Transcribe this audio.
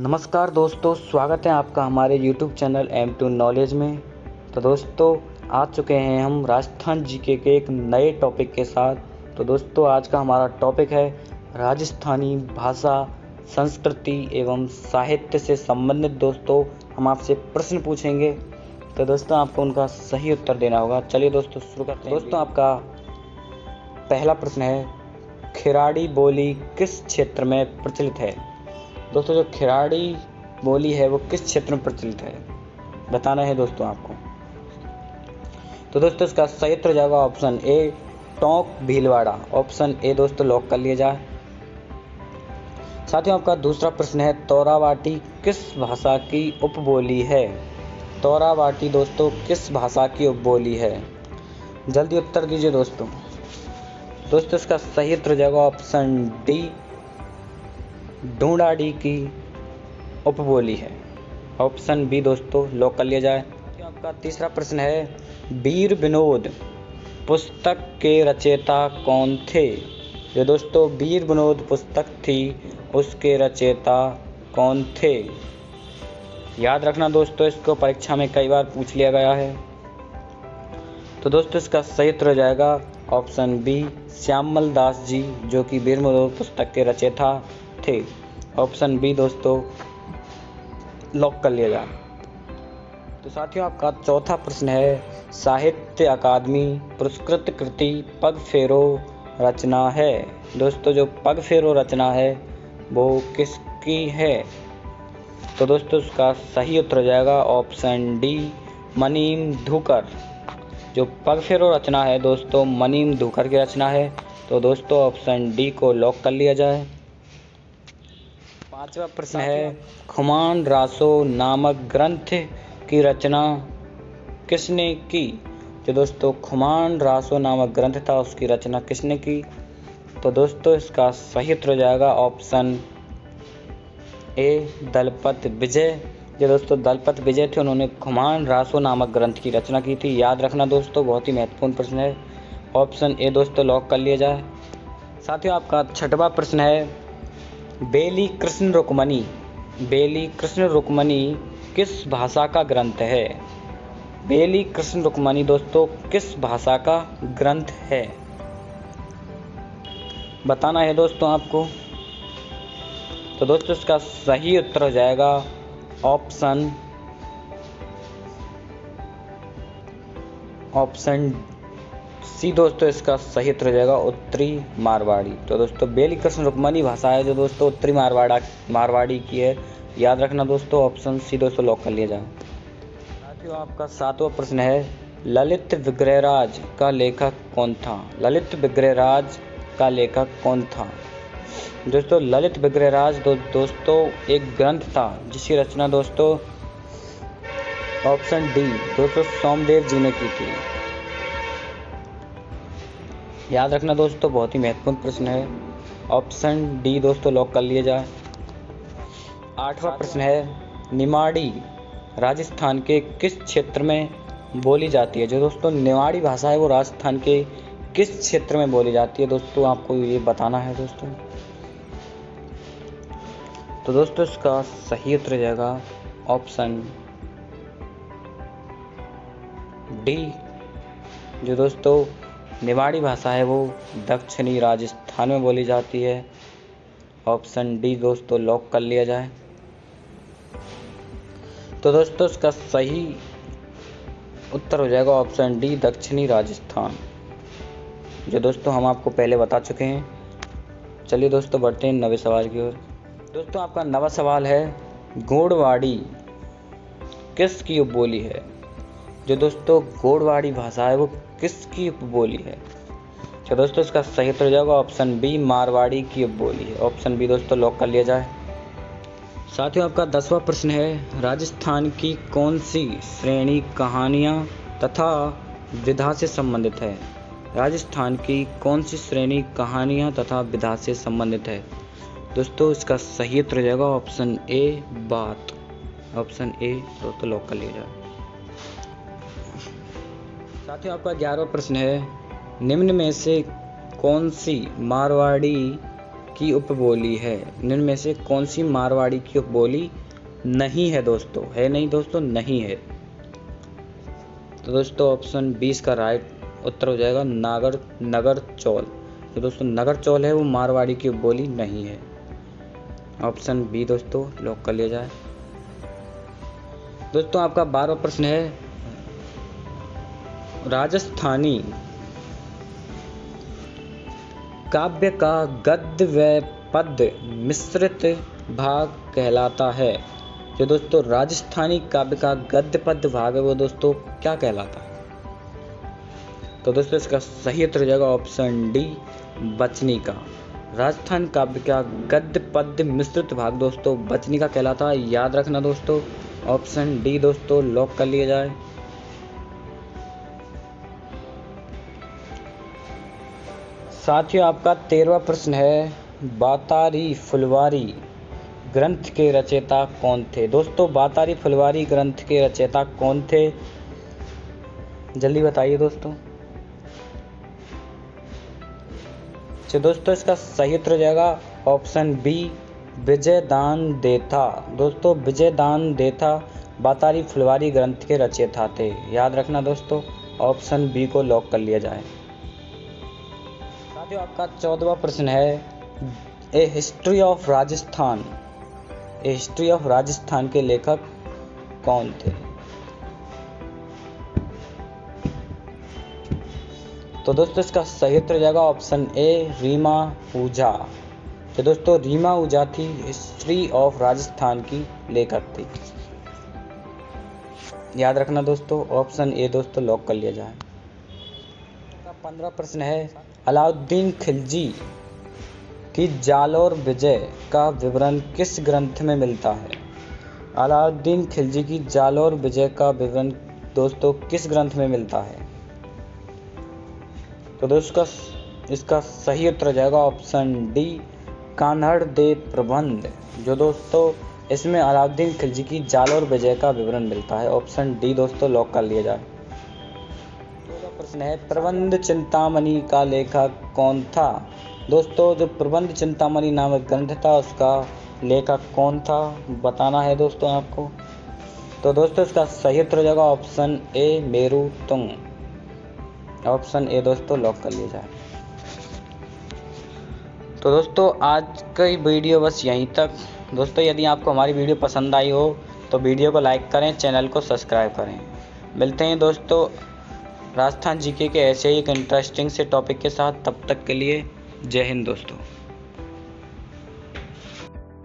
नमस्कार दोस्तों, स्वागत है आपका हमारे YouTube channel M two knowledge में। तो दोस्तों, आ चुके हैं हम राजस्थान जीके के एक नए टॉपिक के साथ। तो दोस्तों, आज का हमारा टॉपिक है राजस्थानी भाषा, संस्कृति एवं साहित्य से संबंधित। दोस्तों, हम आपसे प्रश्न पूछेंगे। तो दोस्तों, आपको उनका सही उत्तर देना होगा। चलिए दोस्तों, शुरू करते हैं। दोस्तों, आपका पहला प्रश्न है खिराड़ी बोली किस क्षेत्र में प्रचलित है? दोस्तों, जो खिलाड़ी बोली है, वो किस क्षेत्र में प्रचलित है? बताना है दोस्तों आपको। तो दोस्तों, इसका सही उत्तर जाएगा option A, Tonk Bhilwara. Option A, दोस्तों, लॉक कर लिया जाए। साथियों, आपका दूसरा प्रश्न है, तोरावाटी किस भाषा की उपबोली है? तोरावाटी दोस्तों, किस भाषा की उपबोली है? जल्दी उत्तर दीजिए दोस्तों। दोस्तों, इसका सही उत्तर जाएगा ऑप्शन डी ढूंढाड़ी की उपबोली है। ऑप्शन बी दोस्तों लॉक कर लिया जाए। तो आपका तीसरा प्रश्न है, वीर विनोद, पुस्तक के रचयिता कौन थे? जो दोस्तों, वीर विनोद पुस्तक थी, उसके रचयिता कौन थे? याद रखना दोस्तों, इसको परीक्षा में कई बार पूछ लिया गया है। तो दोस्तों, इसका सही उत्तर हो जाएगा ऑप्शन बी श्यामल दास जी, जो कि वीर विनोद पुस्तक के रचयिता थे। ऑप्शन बी दोस्तों लॉक कर लिया जाए। तो साथियों, आपका चौथा प्रश्न है, साहित्य अकादमी पुरस्कृत कृति पग फेरो रचना है। दोस्तों, जो पग फेरो रचना है, वो किसकी है? तो दोस्तों, उसका सही उत्तर हो जाएगा ऑप्शन डी मनीम धुकर। जो पग फेरो रचना है दोस्तों, मनीम धुकर की रचना है। तो दोस्तों ऑप्शन डी को लॉक कर लिया जाए। पांचवा प्रश्न है खुमान रासो नामक ग्रंथ की रचना किसने की? जो दोस्तों खुमान रासो नामक ग्रंथ था उसकी रचना किसने की? तो दोस्तों इसका सही उत्तर हो जाएगा ऑप्शन ए दलपत विजय। जो दोस्तों दलपत विजय थे उन्होंने खुमान रासो नामक ग्रंथ की रचना की थी। याद रखना दोस्तों बहुत ही महत्वपूर्ण प्रश्न है। ऑप्शन ए दोस्तों लॉक कर लिया जाए। साथियों आपका छठवा प्रश्न है बेली कृष्ण रुक्मणी। बेली कृष्ण रुक्मणी किस भाषा का ग्रंथ है? बेली कृष्ण रुक्मणी दोस्तों, किस भाषा का ग्रंथ है? बताना है दोस्तों आपको। तो दोस्तों इसका सही उत्तर हो जाएगा ऑप्शन ऑप्शन सी दोस्तों इसका सही उत्तर हो जाएगा उत्तरी मारवाड़ी। तो दोस्तों बेली कृष्ण रुक्मणी भाषा है जो दोस्तों उत्तरी मारवाड़ा मारवाड़ी की है। याद रखना दोस्तों ऑप्शन सी दोस्तों लॉक कर लिया जाए। साथियों आपका सातवां प्रश्न है ललित विग्रहराज का लेखक कौन था? ललित विग्रहराज का लेखक कौन था? दोस्तों ललित विग्रहराज दो, दोस्तों एक ग्रंथ था जिसकी रचना दोस्तों ऑप्शन डी दोस्तों सोमदेव जी ने की थी। याद रखना दोस्तों, बहुत ही महत्वपूर्ण प्रश्न है। ऑप्शन डी दोस्तों लॉक कर लिया जाए। आठवां प्रश्न है, निमाड़ी राजस्थान के किस क्षेत्र में बोली जाती है? जो दोस्तों, निमाड़ी भाषा है, वो राजस्थान के किस क्षेत्र में बोली जाती है? दोस्तों, आपको ये बताना है दोस्तों। तो दोस्तों, इसका सही उत्तर जाएगा ऑप्शन डी जो दोस्तों निवाड़ी भाषा है, वो दक्षिणी राजस्थान में बोली जाती है। ऑप्शन डी दोस्तों लॉक कर लिया जाए। तो दोस्तों, इसका सही उत्तर हो जाएगा ऑप्शन डी, दक्षिणी राजस्थान। जो दोस्तों, हम आपको पहले बता चुके हैं। चलिए दोस्तों, बढ़ते हैं नवे सवाल की ओर। दोस्तों, आपका नवा सवाल है गोड़वाड़ी किस की बोली है? जो दोस्तों गोड़वाड़ी भाषा है, वो किसकी उपबोली है? तो दोस्तों इसका सही उत्तर जाएगा ऑप्शन बी मारवाड़ी की बोली है। ऑप्शन बी दोस्तों लॉक कर लिया जाए। साथियों, आपका दसवां प्रश्न है, राजस्थान की कौन सी श्रेणी कहानियाँ तथा विधा से संबंधित है? राजस्थान की कौन सी श्रेणी कहानियाँ तथा विधा से संबंधित है? दोस्तों, इसका सही उत्तर जाएगा ऑप्शन ए बात। ऑप्शन ए दोस्तों लॉक कर लिया जाए। साथियों, आपका ग्यारहवा प्रश्न है, निम्न में से कौन सी मारवाड़ी की उपबोली है? निम्न में से कौन सी मारवाड़ी की उपबोली नहीं है दोस्तों? है नहीं दोस्तों? नहीं है। तो दोस्तों ऑप्शन बीस का राइट उत्तर हो जाएगा नागर, नगर चौल। तो दोस्तों, नगर चौल है, वो मारवाड़ी की बोली नहीं है। ऑप्शन बी दोस्तों लॉक कर लिया जाए। दोस्तों, आपका बारहवा प्रश्न है राजस्थानी काव्य का गद्य व पद्य मिश्रित भाग कहलाता है। जो दोस्तों, राजस्थानी काव्य का गद्य पद्य भाग है, वो दोस्तों क्या कहलाता है? तो दोस्तों, इसका सही उत्तर हो जाएगा ऑप्शन डी, बचनी का। राजस्थान काव्य का गद्य पद्य मिश्रित भाग दोस्तों, बचनी का कहलाता है। याद रखना दोस्तों, ऑप्शन डी दोस्तों लॉक कर लिया जाए। साथियों, आपका तेरवा प्रश्न है, बातारी फुलवारी ग्रंथ के रचयिता कौन थे? दोस्तों, बातारी फुलवारी ग्रंथ के रचयिता कौन थे? जल्दी बताइए दोस्तों। तो दोस्तों, इसका सही उत्तर हो जाएगा ऑप्शन बी विजय दान देथा। दोस्तों विजय दान देथा बातारी फुलवारी ग्रंथ के रचयिता थे। याद रखना दोस्तों, ऑप्शन बी को लॉक कर लिया जाए। साथियों आपका चौदवा प्रश्न है, a history of Rajasthan a history of Rajasthan के लेखक कौन थे? तो दोस्तों, इसका सही उत्तर जाएगा ऑप्शन ए, रीमा ऊझा तो दोस्तों, रीमा ऊजा थी हिस्ट्री ऑफ़ राजस्थान की लेखक थी। याद रखना दोस्तों, ऑप्शन ए दोस्तों लॉक कर लिया जाए। पंद्रह प्रश्न है। अलाउद्दीन खिलजी की जालोर विजय का विवरण किस ग्रंथ में मिलता है? अलाउद्दीन खिलजी की जालोर विजय का विवरण दोस्तों किस ग्रंथ में मिलता है? तो दोस्तों, इसका सही उत्तर जाएगा ऑप्शन डी, कान्हड़ दे प्रबंध। जो दोस्तों, इसमें अलाउद्दीन खिलजी की जाल और विजय का विवरण मिलता है। ऑप्शन डी दोस्तों, लॉक कर लिया जाए। प्रश्न है, प्रबंध चिंतामणि का लेखक कौन था? दोस्तों, जो प्रबंध चिंतामणि नामक ग्रंथ था, उसका लेखक कौन था? बताना है दोस्तों आपको। तो दोस्तों, इसका सही उत्तर हो जाएगा option A, Meru Tung. Option A, दोस्तों, लॉक कर लिया जाए। तो दोस्तों, आज की वीडियो बस यहीं तक। दोस्तों, यदि आपको हमारी वीडियो पसंद आई हो तो वीडियो को लाइक करें, चैनल को सब्सक्राइब करें। मिलते हैं दोस्तों राजस्थान जीके के ऐसे ही एक इंटरेस्टिंग से टॉपिक के साथ, तब तक के लिए जय हिंद दोस्तों।